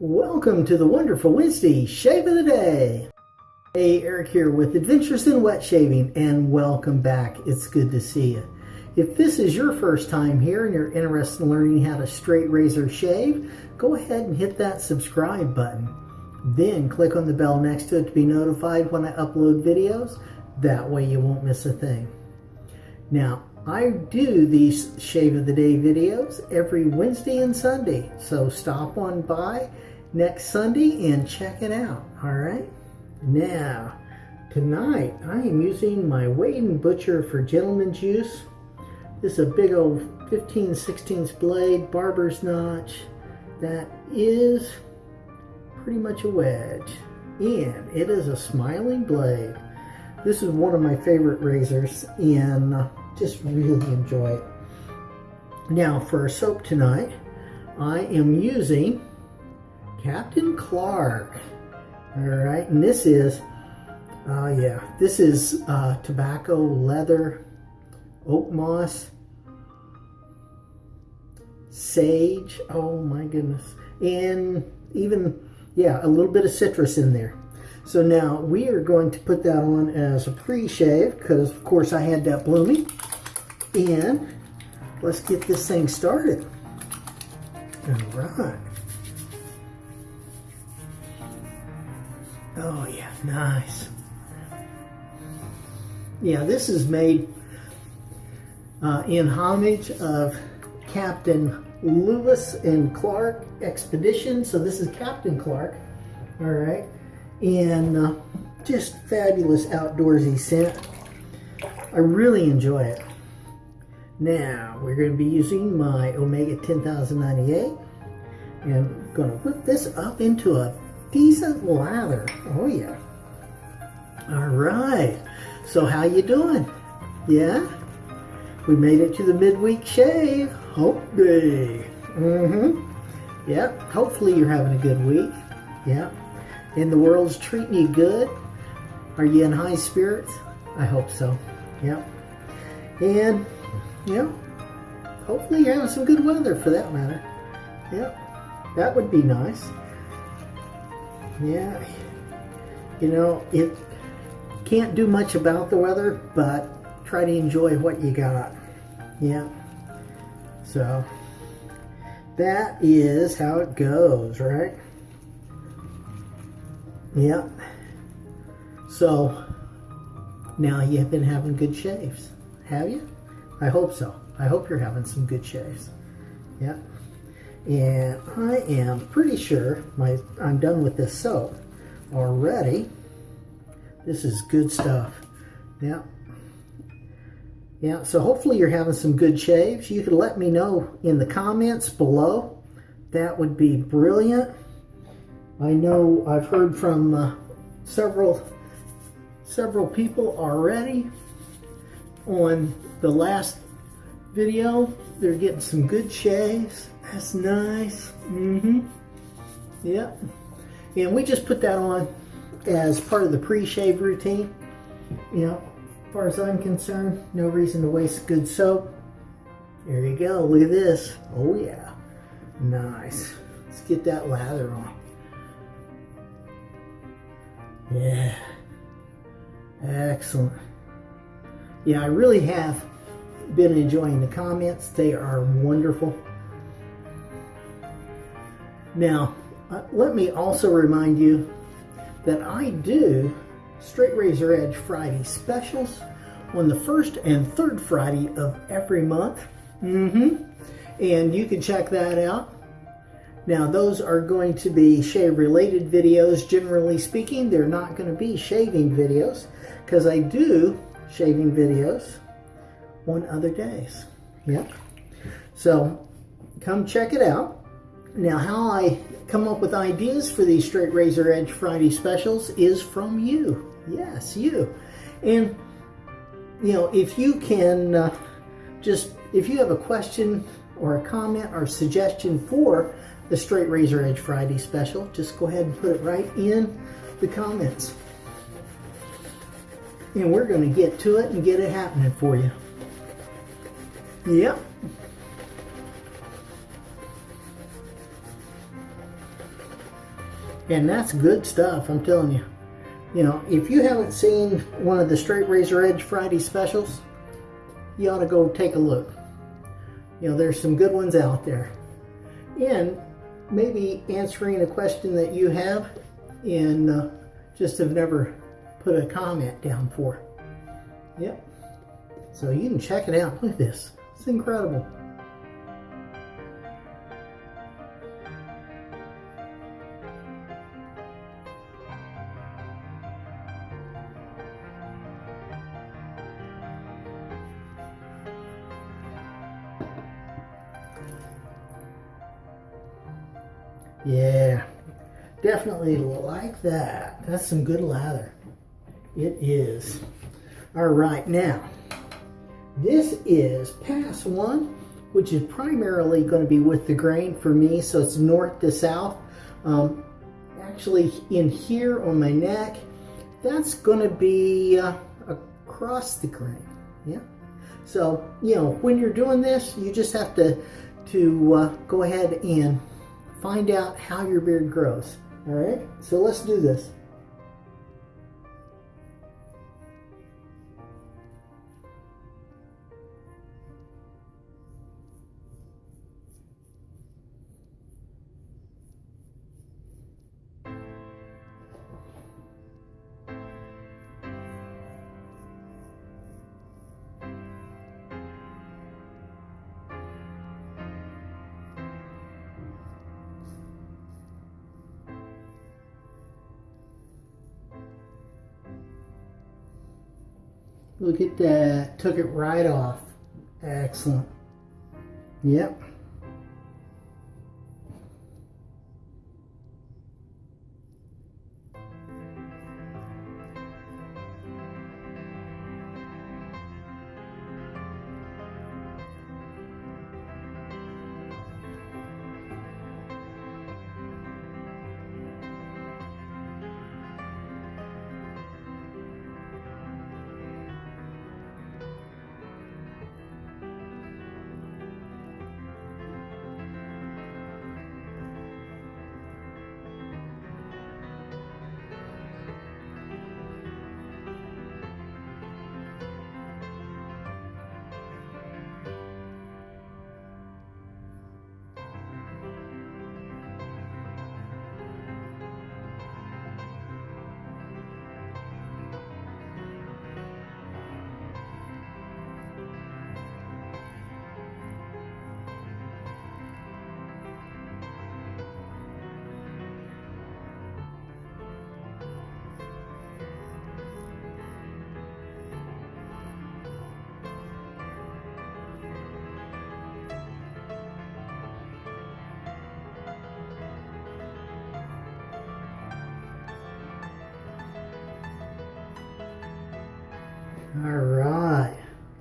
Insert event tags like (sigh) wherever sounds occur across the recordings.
Welcome to the wonderful Wednesday Shave of the Day. Hey, Eric here with Adventures in Wet Shaving and welcome back. It's good to see you. If this is your first time here and you're interested in learning how to straight razor shave, go ahead and hit that subscribe button. Then click on the bell next to it to be notified when I upload videos. That way you won't miss a thing. Now, I do these Shave of the Day videos every Wednesday and Sunday, so stop on by next Sunday and check it out, all right? Now, tonight I am using my Wade & Butcher for Gentleman's Use. This is a big old 15 16 blade, barber's notch, that is pretty much a wedge. And it is a smiling blade. This is one of my favorite razors and just really enjoy it. Now for soap tonight, I am using Captain Clark. All right, and this is, oh uh, yeah, this is uh, tobacco, leather, oak moss, sage, oh my goodness, and even, yeah, a little bit of citrus in there. So now we are going to put that on as a pre-shave because of course I had that blooming. And let's get this thing started. All right. Oh yeah, nice. Yeah, this is made uh, in homage of Captain Lewis and Clark Expedition. So this is Captain Clark, all right and uh, just fabulous outdoorsy scent. I really enjoy it. Now, we're going to be using my Omega 10098 and I'm going to whip this up into a decent lather. Oh, yeah. All right. So how you doing? Yeah? We made it to the midweek shave. Hope day. Mm-hmm. Yep. Hopefully you're having a good week. Yep and the world's treating you good? Are you in high spirits? I hope so. Yep. And, know, hopefully you're having some good weather for that matter. Yep. That would be nice. Yeah. You know, it can't do much about the weather, but try to enjoy what you got. Yeah. So, that is how it goes, right? Yep. So now you've been having good shaves, have you? I hope so. I hope you're having some good shaves. Yep. And I am pretty sure my I'm done with this soap already. This is good stuff. Yeah. Yeah, so hopefully you're having some good shaves. You could let me know in the comments below. That would be brilliant. I know I've heard from uh, several several people already on the last video. They're getting some good shaves. That's nice. Mm-hmm. Yep. And we just put that on as part of the pre-shave routine. You know, as far as I'm concerned, no reason to waste good soap. There you go. Look at this. Oh, yeah. Nice. Let's get that lather on. Yeah. Excellent. Yeah, I really have been enjoying the comments. They are wonderful. Now, uh, let me also remind you that I do Straight Razor Edge Friday specials on the first and third Friday of every month. Mm-hmm. And you can check that out now those are going to be shave related videos generally speaking. They're not going to be shaving videos because I do shaving videos on other days. Yep. So come check it out. Now how I come up with ideas for these Straight Razor Edge Friday specials is from you. Yes, you. And you know, if you can uh, just, if you have a question or a comment or suggestion for the Straight Razor Edge Friday special. Just go ahead and put it right in the comments. And we're going to get to it and get it happening for you. Yep. And that's good stuff, I'm telling you. You know, if you haven't seen one of the Straight Razor Edge Friday specials, you ought to go take a look. You know, there's some good ones out there. And maybe answering a question that you have and uh, just have never put a comment down for. Yep. So you can check it out. Look at this. It's incredible. Definitely like that. That's some good lather. It is. All right, now, this is pass one, which is primarily going to be with the grain for me, so it's north to south. Um, actually, in here on my neck, that's going to be uh, across the grain. Yeah. So, you know, when you're doing this, you just have to, to uh, go ahead and find out how your beard grows. All right, so let's do this. Look at that. Uh, took it right off. Excellent. Yep.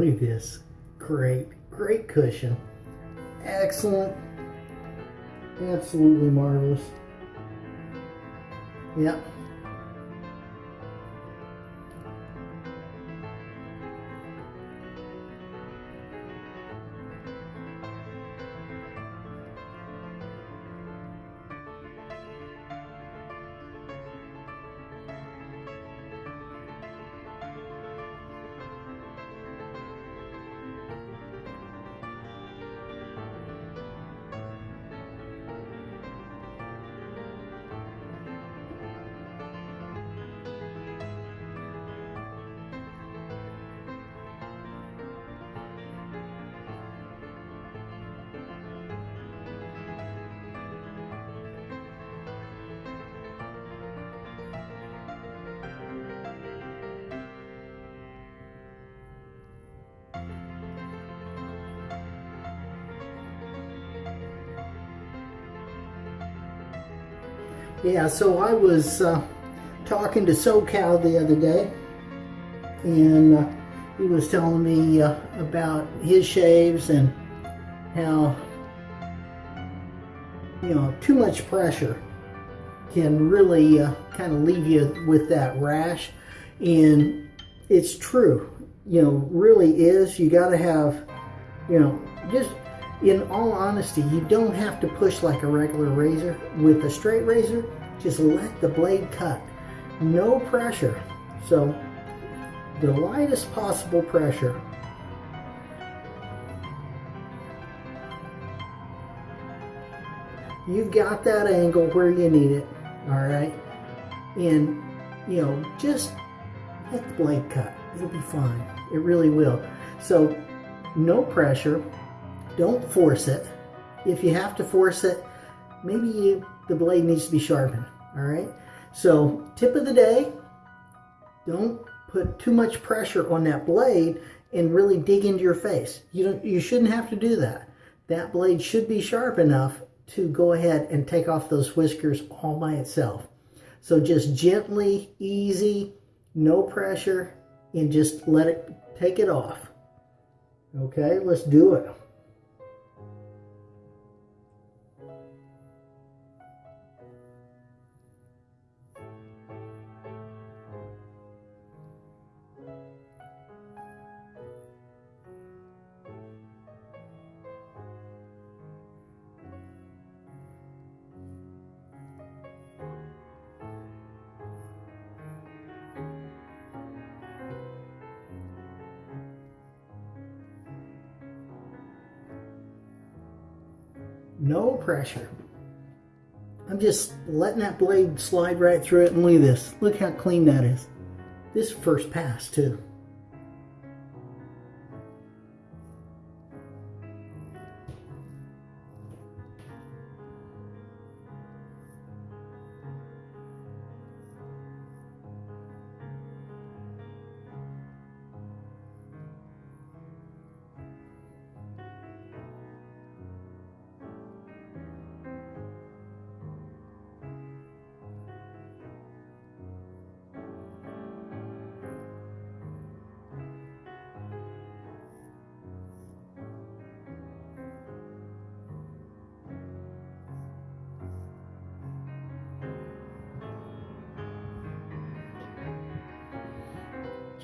Look at this. Great, great cushion. Excellent. Absolutely marvelous. Yep, Yeah, so I was uh, talking to SoCal the other day, and uh, he was telling me uh, about his shaves and how, you know, too much pressure can really uh, kind of leave you with that rash. And it's true, you know, really is. You got to have, you know, just in all honesty, you don't have to push like a regular razor. With a straight razor, just let the blade cut. No pressure. So the lightest possible pressure. You've got that angle where you need it, all right? And, you know, just let the blade cut. It'll be fine. It really will. So, no pressure. Don't force it. If you have to force it, maybe you, the blade needs to be sharpened, all right? So, tip of the day, don't put too much pressure on that blade and really dig into your face. You don't you shouldn't have to do that. That blade should be sharp enough to go ahead and take off those whiskers all by itself. So just gently, easy, no pressure, and just let it take it off. Okay, let's do it. No pressure. I'm just letting that blade slide right through it and look at this. Look how clean that is. This first pass too.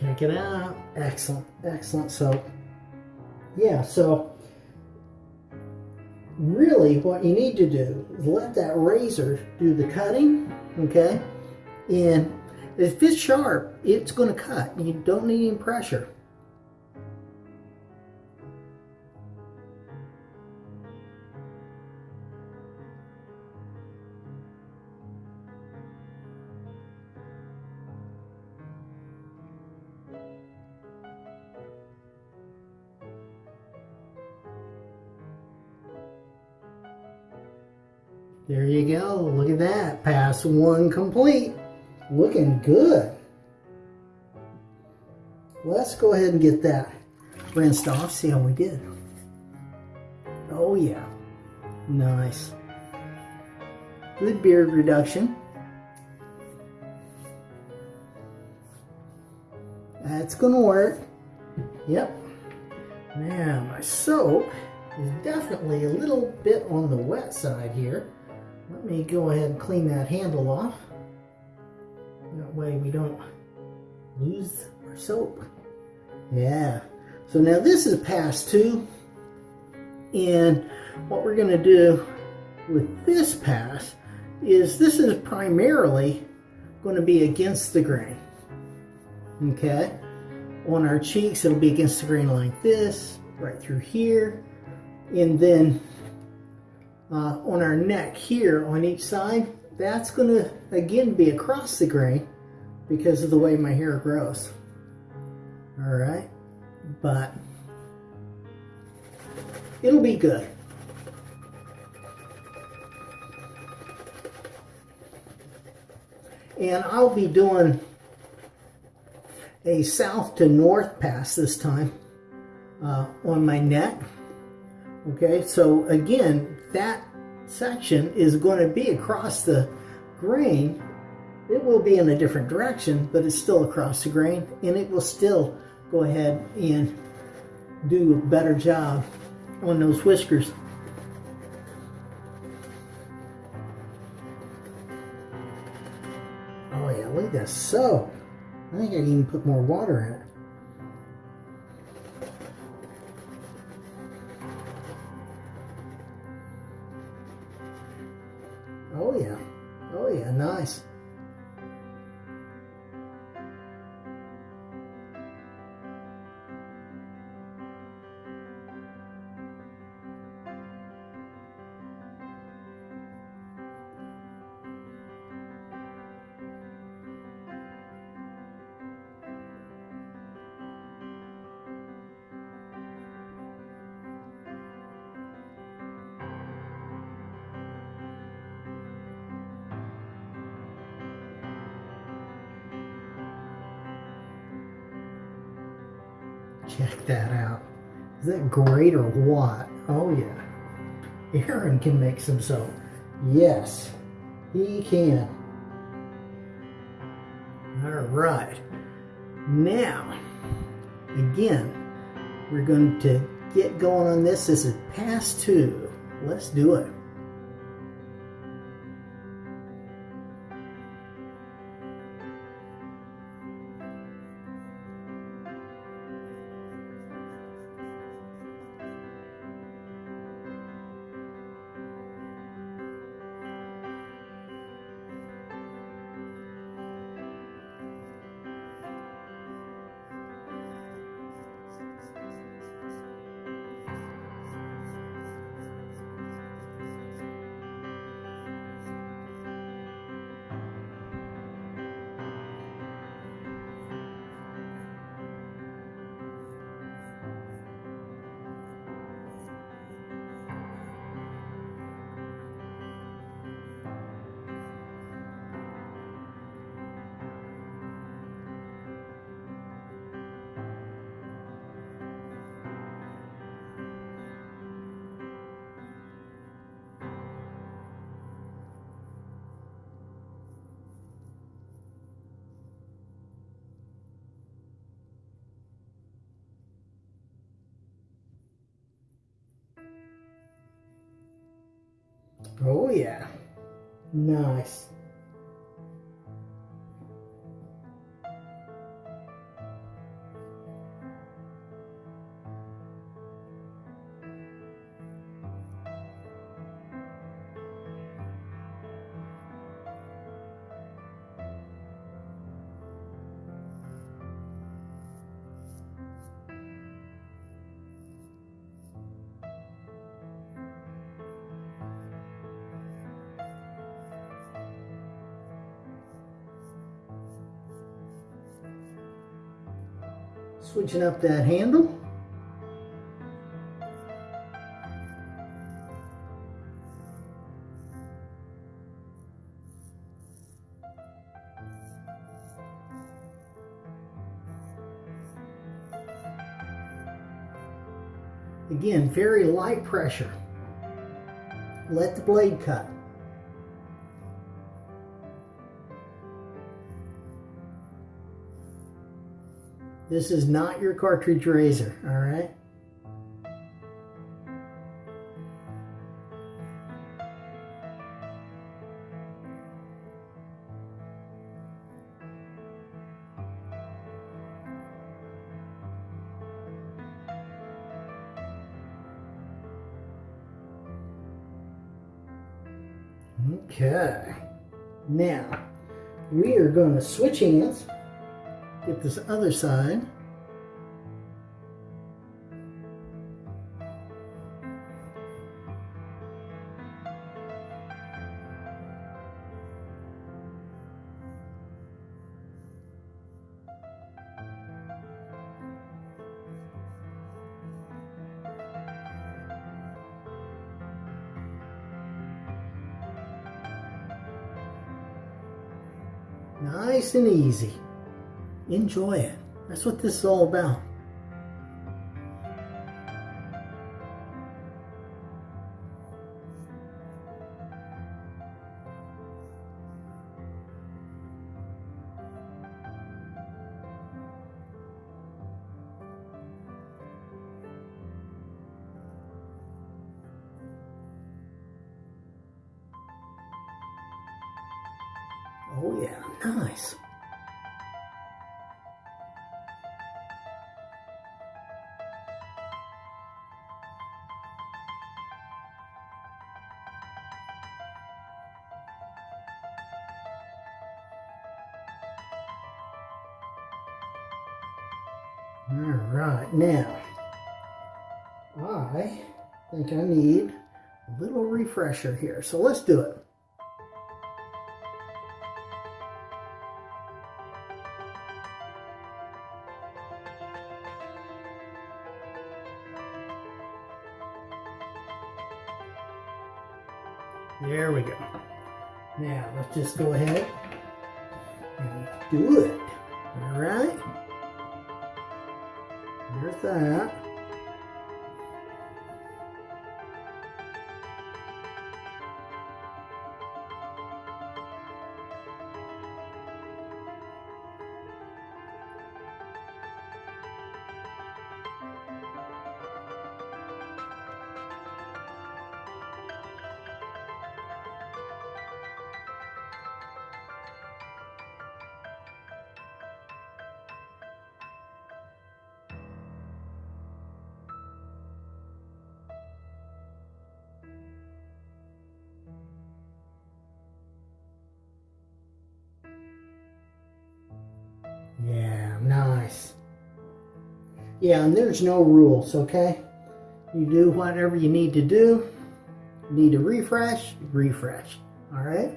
Check it out. Excellent, excellent. So, yeah, so really what you need to do is let that razor do the cutting, okay? And if it's sharp, it's going to cut. You don't need any pressure. Pass one complete. Looking good. Let's go ahead and get that rinsed off. See how we did. Oh yeah. Nice. Good beard reduction. That's to work. Yep. Now my soap is definitely a little bit on the wet side here. Let me go ahead and clean that handle off. That way we don't lose our soap. Yeah. So now this is pass two. And what we're going to do with this pass is this is primarily going to be against the grain. Okay. On our cheeks, it'll be against the grain like this, right through here. And then uh, on our neck here on each side, that's going to again be across the grain because of the way my hair grows. All right, but it'll be good. And I'll be doing a south to north pass this time uh, on my neck. Okay, so again, that section is going to be across the grain. It will be in a different direction, but it's still across the grain, and it will still go ahead and do a better job on those whiskers. Oh yeah, look at that So, I think I can even put more water in it. Great or what? Oh yeah. Aaron can make some soap. Yes, he can. All right. Now, again, we're going to get going on this. This is past two. Let's do it. Oh yeah. Nice. Switching up that handle. Again, very light pressure. Let the blade cut. This is not your cartridge razor, all right? Okay. Now, we are going to switch hands. This other side. Nice and easy. Enjoy it. That's what this is all about. All right, now I think I need a little refresher here. So let's do it. There we go. Now let's just go ahead that. Yeah, and there's no rules, okay? You do whatever you need to do. Need to refresh, refresh. All right?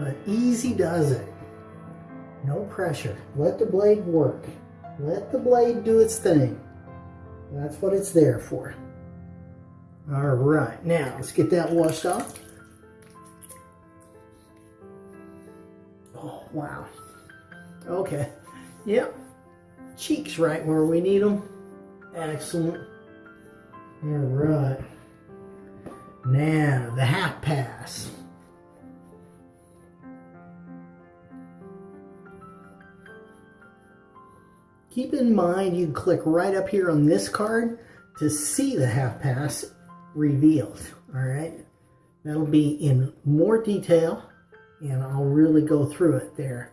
But easy does it. No pressure. Let the blade work. Let the blade do its thing. That's what it's there for. All right, now let's get that washed off. Oh, wow. Okay. Yep. Cheeks right where we need them. Excellent. All right. Now, the half pass. Keep in mind you click right up here on this card to see the half pass revealed. All right. That'll be in more detail and I'll really go through it there.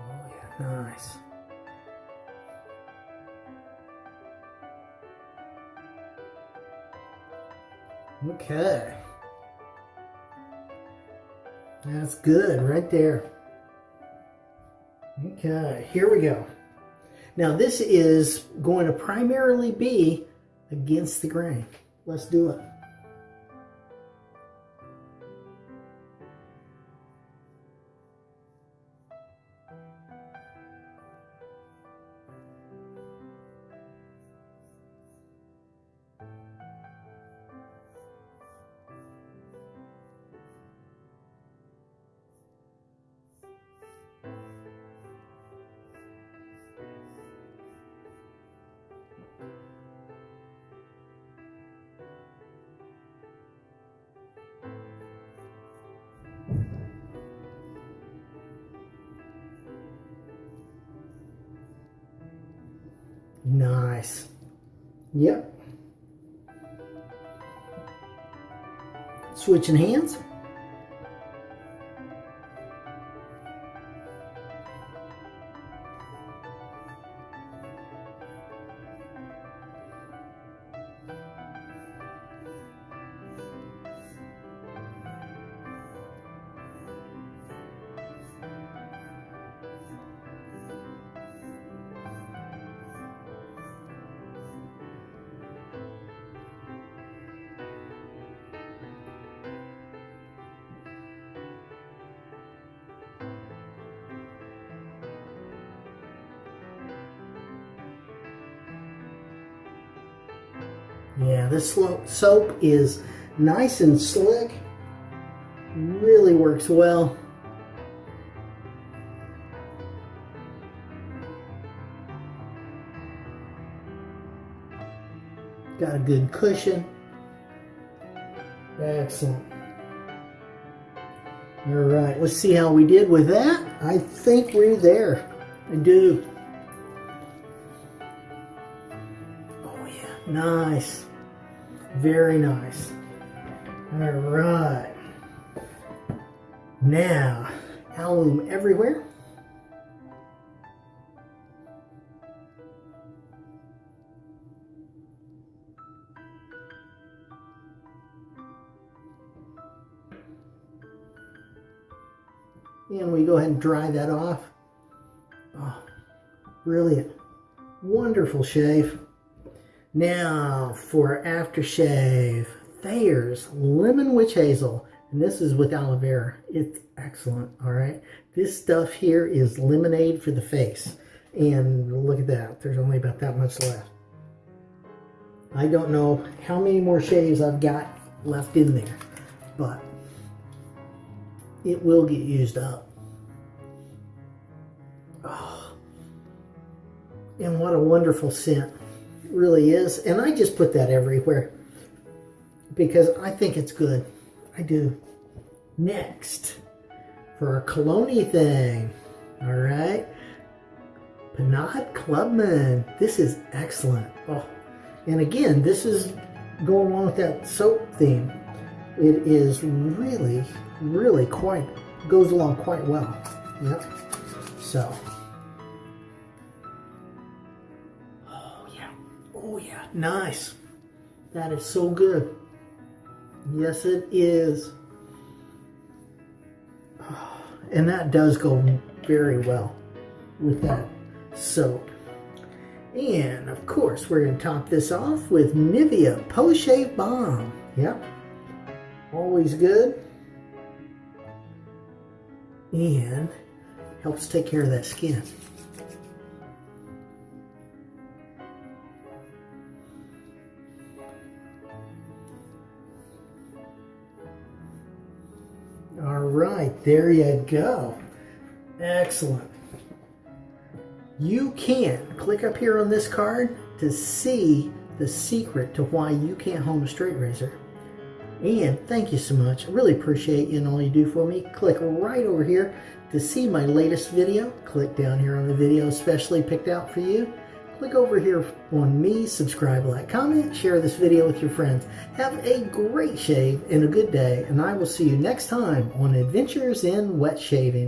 Oh yeah, nice. Okay. That's good right there. Okay, here we go. Now this is going to primarily be against the grain. Let's do it. Nice. Yep. Switching hands. Yeah, this soap is nice and slick. Really works well. Got a good cushion. Excellent. All right, let's see how we did with that. I think we're there. I do. Nice. Very nice. All right. Now, alum everywhere. And we go ahead and dry that off. Oh, brilliant. Wonderful shave. Now for aftershave. Thayer's Lemon Witch Hazel. And this is with aloe vera. It's excellent, all right? This stuff here is lemonade for the face. And look at that. There's only about that much left. I don't know how many more shaves I've got left in there. But it will get used up. Oh. And what a wonderful scent. Really is. And I just put that everywhere because I think it's good. I do. Next, for our cologne thing. All right. Panache Clubman. This is excellent. Oh, and again, this is going along with that soap theme. It is really, really quite, goes along quite well. Yep. So. Oh, yeah. Nice. That is so good. Yes, it is. (sighs) And that does go very well with that soap. And of course, we're going to top this off with Nivea Post Shave Balm. Yep. Always good. And helps take care of that skin. Right, there you go. Excellent. You can click up here on this card to see the secret to why you can't hone a straight razor. And thank you so much. I really appreciate you and all you do for me. Click right over here to see my latest video. Click down here on the video especially picked out for you. Click over here on me, subscribe, like, comment, share this video with your friends. Have a great shave and a good day, and I will see you next time on Adventures in Wet Shaving.